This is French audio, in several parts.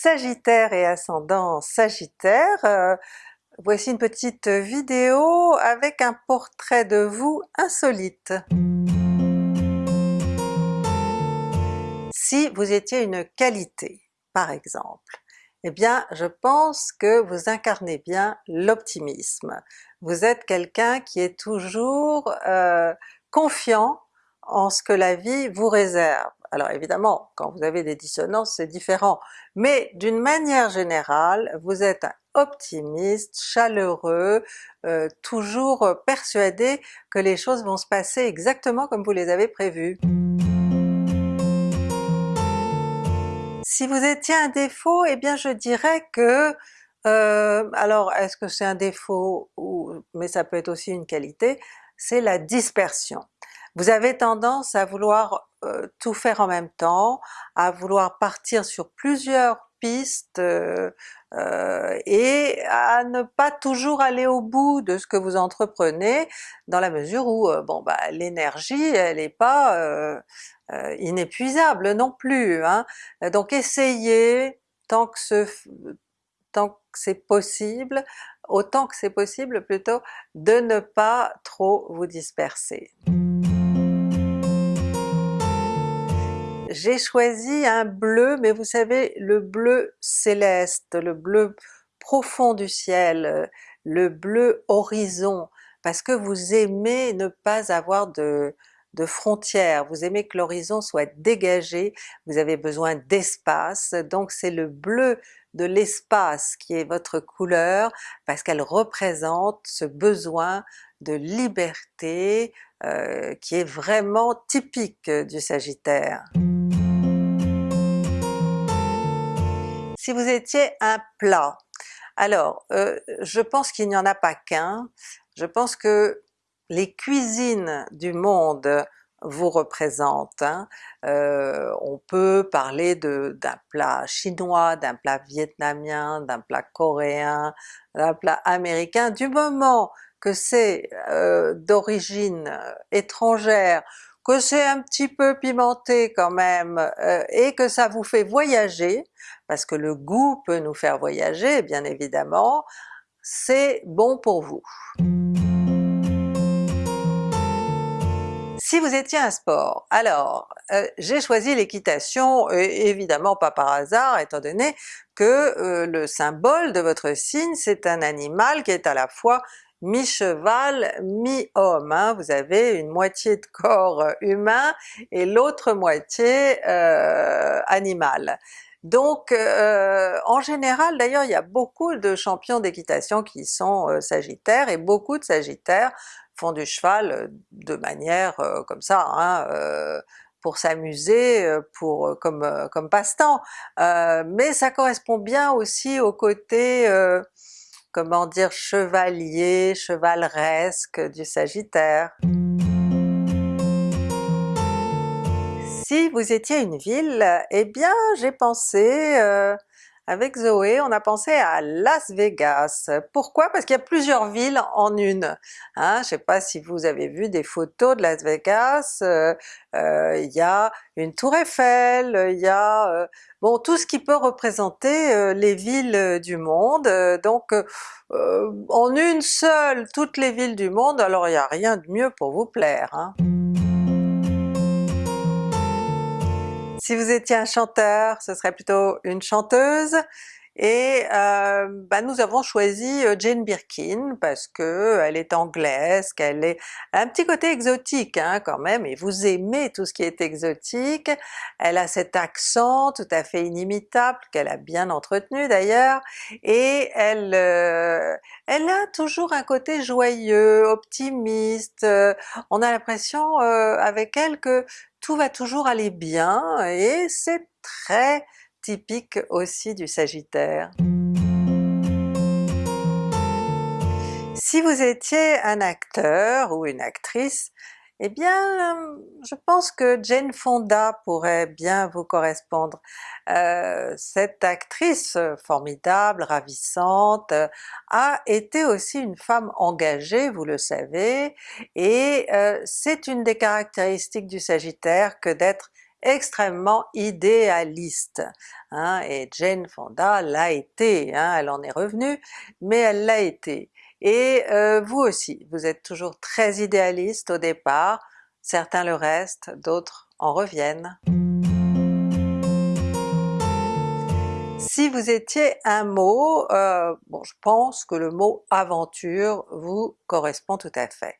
Sagittaire et ascendant Sagittaire, euh, voici une petite vidéo avec un portrait de vous insolite. Si vous étiez une qualité, par exemple, eh bien je pense que vous incarnez bien l'optimisme. Vous êtes quelqu'un qui est toujours euh, confiant en ce que la vie vous réserve. Alors évidemment, quand vous avez des dissonances c'est différent, mais d'une manière générale, vous êtes optimiste, chaleureux, euh, toujours persuadé que les choses vont se passer exactement comme vous les avez prévues. Si vous étiez un défaut, eh bien je dirais que, euh, alors est-ce que c'est un défaut, ou, mais ça peut être aussi une qualité, c'est la dispersion. Vous avez tendance à vouloir euh, tout faire en même temps, à vouloir partir sur plusieurs pistes euh, euh, et à ne pas toujours aller au bout de ce que vous entreprenez, dans la mesure où bon bah l'énergie elle n'est pas inépuisable non plus. Hein. Donc essayez tant que ce, tant que c'est possible, autant que c'est possible plutôt, de ne pas trop vous disperser. J'ai choisi un bleu, mais vous savez le bleu céleste, le bleu profond du ciel, euh, le bleu horizon, parce que vous aimez ne pas avoir de, de frontières, vous aimez que l'horizon soit dégagé, vous avez besoin d'espace, donc c'est le bleu de l'espace qui est votre couleur, parce qu'elle représente ce besoin de liberté euh, qui est vraiment typique du Sagittaire. Si vous étiez un plat, alors euh, je pense qu'il n'y en a pas qu'un, je pense que les cuisines du monde vous représentent. Hein. Euh, on peut parler d'un plat chinois, d'un plat vietnamien, d'un plat coréen, d'un plat américain, du moment que c'est euh, d'origine étrangère, que c'est un petit peu pimenté quand même, euh, et que ça vous fait voyager, parce que le goût peut nous faire voyager bien évidemment, c'est bon pour vous. Si vous étiez un sport, alors euh, j'ai choisi l'équitation, évidemment pas par hasard étant donné que euh, le symbole de votre signe c'est un animal qui est à la fois mi-cheval, mi-homme. Hein. Vous avez une moitié de corps euh, humain et l'autre moitié euh, animal. Donc euh, en général d'ailleurs il y a beaucoup de champions d'équitation qui sont sagittaires et beaucoup de sagittaires font du cheval de manière comme ça, hein, pour s'amuser, pour comme, comme passe-temps. mais ça correspond bien aussi au côté comment dire, chevalier, chevaleresque du Sagittaire? Si vous étiez une ville, eh bien j'ai pensé euh, avec Zoé, on a pensé à Las Vegas. Pourquoi? Parce qu'il y a plusieurs villes en une. Hein? Je ne sais pas si vous avez vu des photos de Las Vegas, euh, euh, il y a une tour Eiffel, il y a euh, bon tout ce qui peut représenter les villes du monde, donc en une seule toutes les villes du monde, alors il n'y a rien de mieux pour vous plaire. Hein? Si vous étiez un chanteur, ce serait plutôt une chanteuse, et euh, bah, nous avons choisi euh, Jane Birkin parce que elle est anglaise, qu'elle est un petit côté exotique hein, quand même, et vous aimez tout ce qui est exotique. Elle a cet accent tout à fait inimitable, qu'elle a bien entretenu d'ailleurs, et elle, euh, elle a toujours un côté joyeux, optimiste, on a l'impression avec elle que tout va toujours aller bien et c'est très typique aussi du Sagittaire. Si vous étiez un acteur ou une actrice, eh bien je pense que Jane Fonda pourrait bien vous correspondre. Euh, cette actrice formidable, ravissante, a été aussi une femme engagée, vous le savez, et euh, c'est une des caractéristiques du Sagittaire que d'être extrêmement idéaliste, hein, et Jane Fonda l'a été, hein, elle en est revenue, mais elle l'a été. Et euh, vous aussi, vous êtes toujours très idéaliste au départ, certains le restent, d'autres en reviennent. Si vous étiez un mot, euh, bon je pense que le mot aventure vous correspond tout à fait.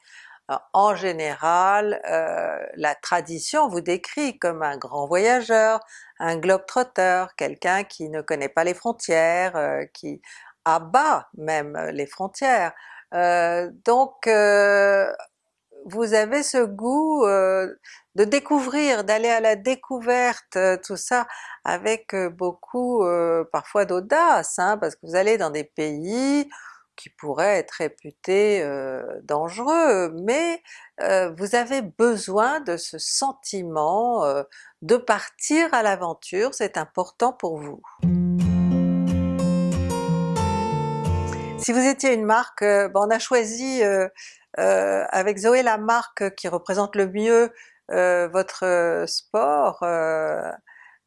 En général, euh, la tradition vous décrit comme un grand voyageur, un globe-trotter, quelqu'un qui ne connaît pas les frontières, euh, qui abat même les frontières. donc vous avez ce goût de découvrir, d'aller à la découverte, tout ça avec beaucoup parfois d'audace, hein, parce que vous allez dans des pays qui pourraient être réputés dangereux, mais vous avez besoin de ce sentiment de partir à l'aventure, c'est important pour vous. Si vous étiez une marque, ben on a choisi avec Zoé la marque qui représente le mieux votre sport,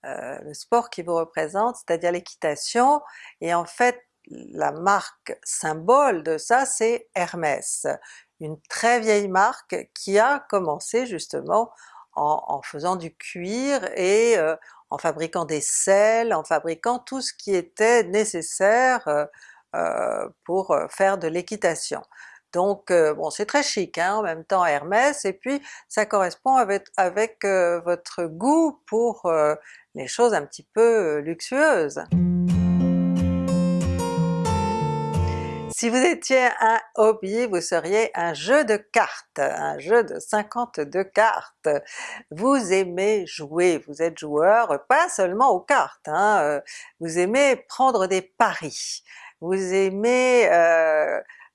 euh, le sport qui vous représente, c'est-à-dire l'équitation, et en fait la marque symbole de ça c'est Hermès, une très vieille marque qui a commencé justement en, faisant du cuir et en fabriquant des selles, en fabriquant tout ce qui était nécessaire pour faire de l'équitation. Donc bon c'est très chic hein, en même temps Hermès, et puis ça correspond avec votre goût pour les choses un petit peu luxueuses. Si vous étiez un hobby, vous seriez un jeu de cartes, un jeu de 52 cartes. Vous aimez jouer, vous êtes joueur pas seulement aux cartes, hein, vous aimez prendre des paris, vous aimez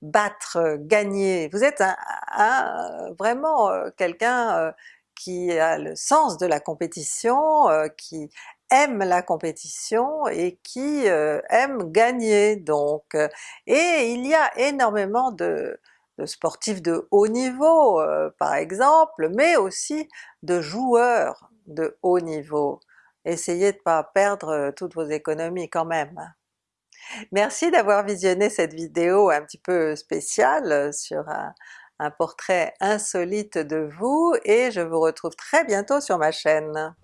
battre, gagner, vous êtes un, vraiment quelqu'un qui a le sens de la compétition, qui aime la compétition et qui aime gagner donc. Et il y a énormément de, sportifs de haut niveau par exemple, mais aussi de joueurs de haut niveau. Essayez de pas perdre toutes vos économies quand même. Merci d'avoir visionné cette vidéo un petit peu spéciale sur un portrait insolite de vous et je vous retrouve très bientôt sur ma chaîne.